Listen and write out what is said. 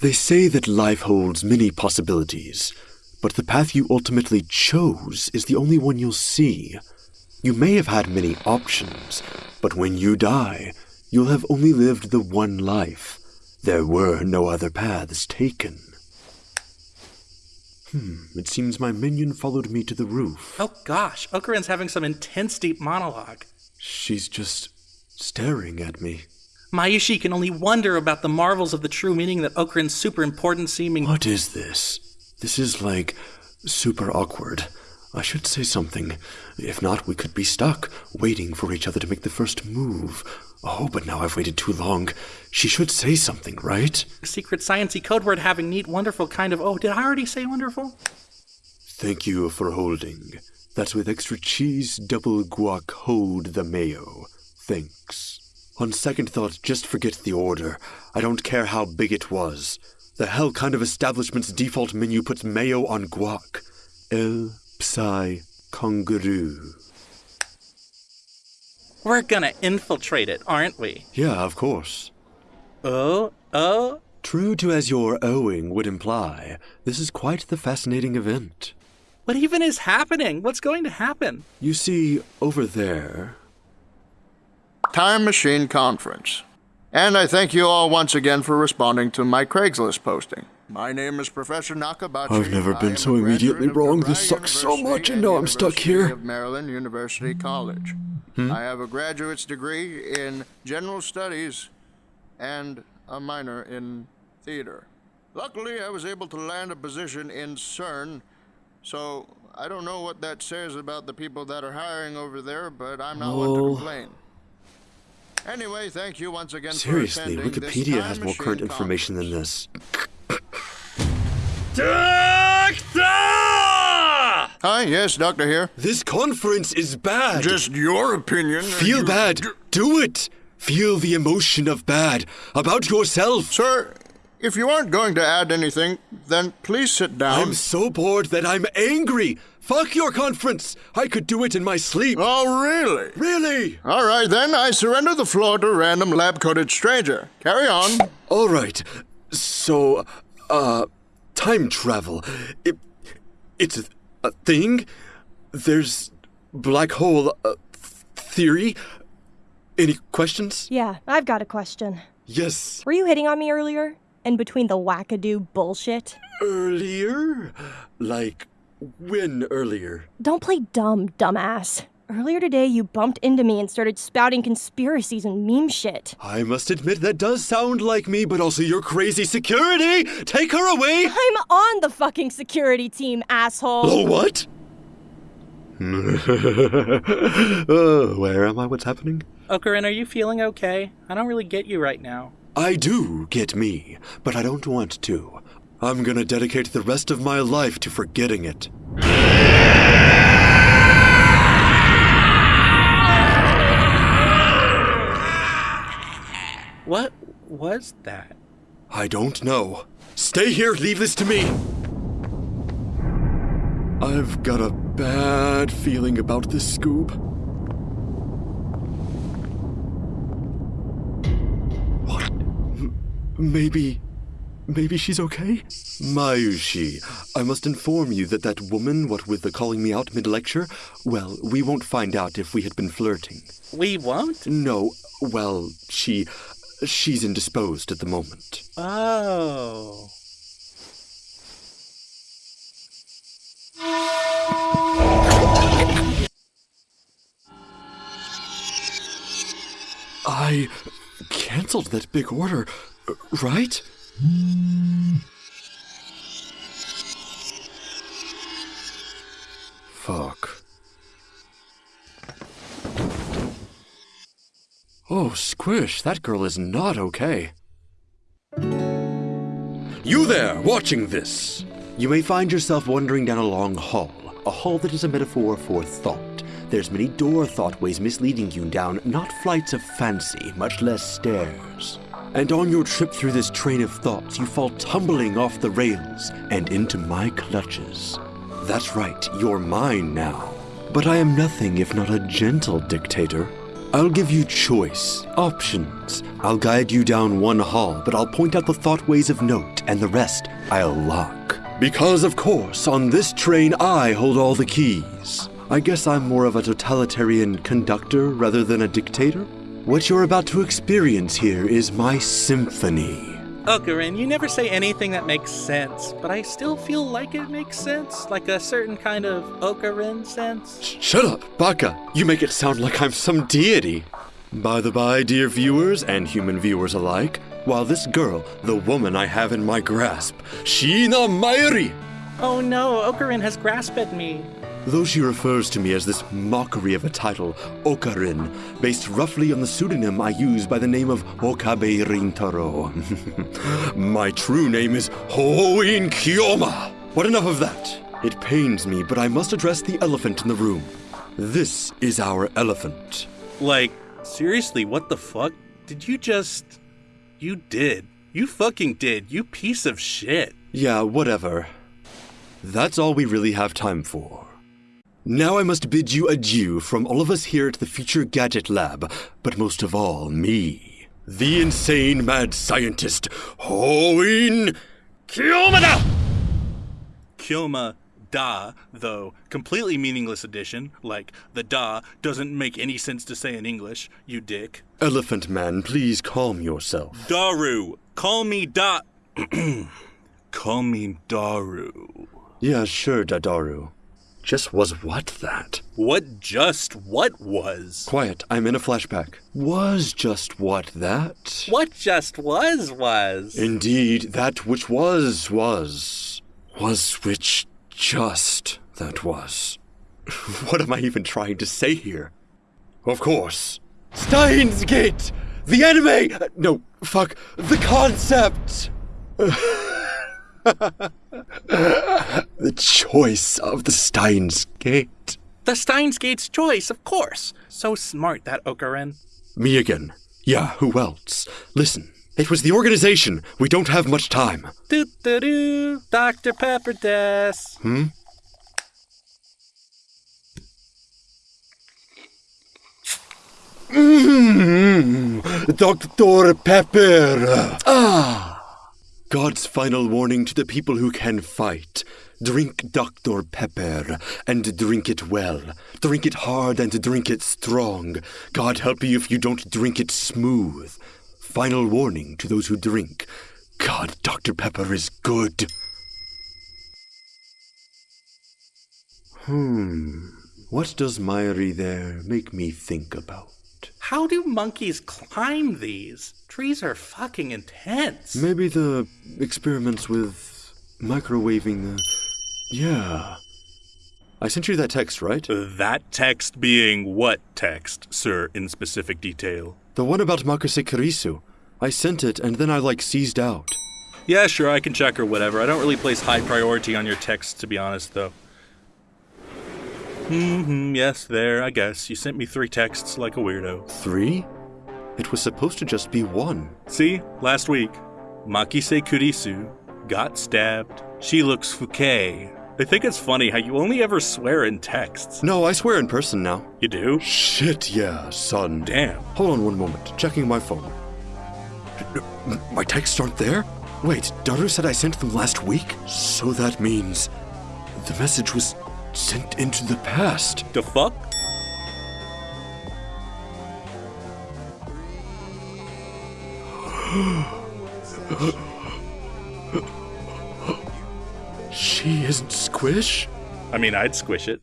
They say that life holds many possibilities, but the path you ultimately chose is the only one you'll see. You may have had many options, but when you die, you'll have only lived the one life. There were no other paths taken. Hmm, it seems my minion followed me to the roof. Oh gosh, Okarin's having some intense deep monologue. She's just staring at me. Mayushi can only wonder about the marvels of the true meaning that Okarin's super important seeming. What is this? This is like super awkward. I should say something. If not, we could be stuck, waiting for each other to make the first move. Oh, but now I've waited too long. She should say something, right? Secret sciencey code word having neat, wonderful kind of. Oh, did I already say wonderful? Thank you for holding. That's with extra cheese, double guac, hold the mayo. Thanks. On second thought, just forget the order. I don't care how big it was. The hell kind of establishment's default menu puts mayo on guac. El Psi Kangaroo. We're gonna infiltrate it, aren't we? Yeah, of course. Oh, oh. True to as your owing would imply, this is quite the fascinating event. What even is happening? What's going to happen? You see, over there. Time Machine Conference. And I thank you all once again for responding to my Craigslist posting. My name is Professor Nakabachi. I've never been so immediately wrong. This sucks so much, and now I'm stuck here. Of Maryland University College. Hmm? I have a graduate's degree in general studies and a minor in theater. Luckily, I was able to land a position in CERN, so I don't know what that says about the people that are hiring over there, but I'm not one to complain. Anyway, thank you once again Seriously, for attending Wikipedia has more current information than Conference. this. Hi, yes, Doctor here. This conference is bad. Just your opinion. Feel You- bad. Do it. Feel the emotion of bad about yourself. Sir, if you aren't going to add anything, then please sit down. I'm so bored that I'm angry. Fuck your conference. I could do it in my sleep. Oh, really? Really? All right, then I surrender the floor to random lab coated stranger. Carry on. All right. So, uh, time travel. It, it's a, a thing. There's black hole uh, theory. Any questions? Yeah, I've got a question. Yes. Were you hitting on me earlier? In between the wackadoo bullshit? Earlier? Like when earlier? Don't play dumb, dumbass. Earlier today, you bumped into me and started spouting conspiracies and meme shit. I must admit that does sound like me, but also your crazy security. Take her away. I'm on the fucking security team, asshole. Oh, what? oh, where am I? What's happening? Okarin, are you feeling okay? I don't really get you right now. I do get me, but I don't want to. I'm gonna dedicate the rest of my life to forgetting it. What was that? I don't know. Stay here, leave this to me! I've got a bad feeling about this Scoob. What? M- maybe. Maybe she's okay? Mayushi, I must inform you that that woman, what with the calling me out mid lecture, well, we won't find out if we had been flirting. We won't? No, well, she. she's indisposed at the moment. Oh. I canceled that big order, uh, right? Fuck. Oh, Squish, that girl is not okay. You there, watching this! You may find yourself wandering down a long hall, a hall that is a metaphor for thought. There's many door thoughtways misleading you down not flights of fancy, much less stairs. And on your trip through this train of thoughts, you fall tumbling off the rails and into my clutches. That's right, you're mine now. But I am nothing if not a gentle dictator. I'll give you choice, options. I'll guide you down one hall, but I'll point out the thoughtways of note, and the rest I'll lock. Because, of course, on this train I hold all the keys. I guess I'm more of a totalitarian conductor rather than a dictator. What you're about to experience here is my symphony. Oh, Okarin, you never say anything that makes sense, but I still feel like it makes sense. Like a certain kind of Okarin sense. Shut up, Baka! You make it sound like I'm some deity. By the by, dear viewers and human viewers alike, while this girl, the woman I have in my grasp, Sheena Mayuri, Oh no, Okarin has grasped me. Though she refers to me as this mockery of a title, Okarin, based roughly on the pseudonym I use by the name of Okabe Rintaro. my true name is Hoin Kyoma. But enough of that. It pains me, but I must address the elephant in the room. This is our elephant. Like, seriously, what the fuck? Did you just. You did. You fucking did, you piece of shit. Yeah, whatever. That's all we really have time for. Now I must bid you adieu from all of us here at the Future Gadget Lab, but most of all, me, the insane mad scientist, Hoin Kyomada! Kyoma da, though, completely meaningless addition, like the da doesn't make any sense to say in English, you dick. Elephant Man, please calm yourself. Daru, call me da. call me Daru. Yeah, sure, Dadaru. Just was what that? What just what was? Quiet, I'm in a flashback. Was just what that? What just was was? Indeed, that which was, was. Was which just that was. what am I even trying to say here? Of course. Steins Gate! The anime! Uh, no, fuck. The concept! the choice of the Steins Gate. The Steins Gate's choice, of course. So smart, that Okarin. Me again. Yeah, who else? Listen, it was the organization. We don't have much time. Doo doo doo, Dr. Pepper Des. Hmm? Mmm, Dr. Pepper. God's final warning to the people who can fight. Drink Dr. Pepper, and drink it well. Drink it hard and drink it strong. God help you if you don't drink it smooth. Final warning to those who drink. God, Dr. Pepper is good. Hmm. What does Myri there make me think about? How do monkeys climb these? Trees are fucking intense. Maybe the experiments with microwaving the. Yeah. I sent you that text, right? That text being what text, sir, in specific detail? The one about Makise Kurisu. I sent it and then I like seized out. Yeah, sure, I can check or whatever. I don't really place high priority on your texts, to be honest, though. Hmm, yes, there, I guess. You sent me three texts like a weirdo. Three? It was supposed to just be one. See, last week, Makise Kurisu got stabbed. She looks Fouquet. I think it's funny how you only ever swear in texts. No, I swear in person now. You do? Shit, yeah, son. Damn. Hold on one moment. Checking my phone. My texts aren't there? Wait, Daru said I sent them last week? So that means the message was sent into the past. The fuck? She isn't Squish? I mean, I'd squish it.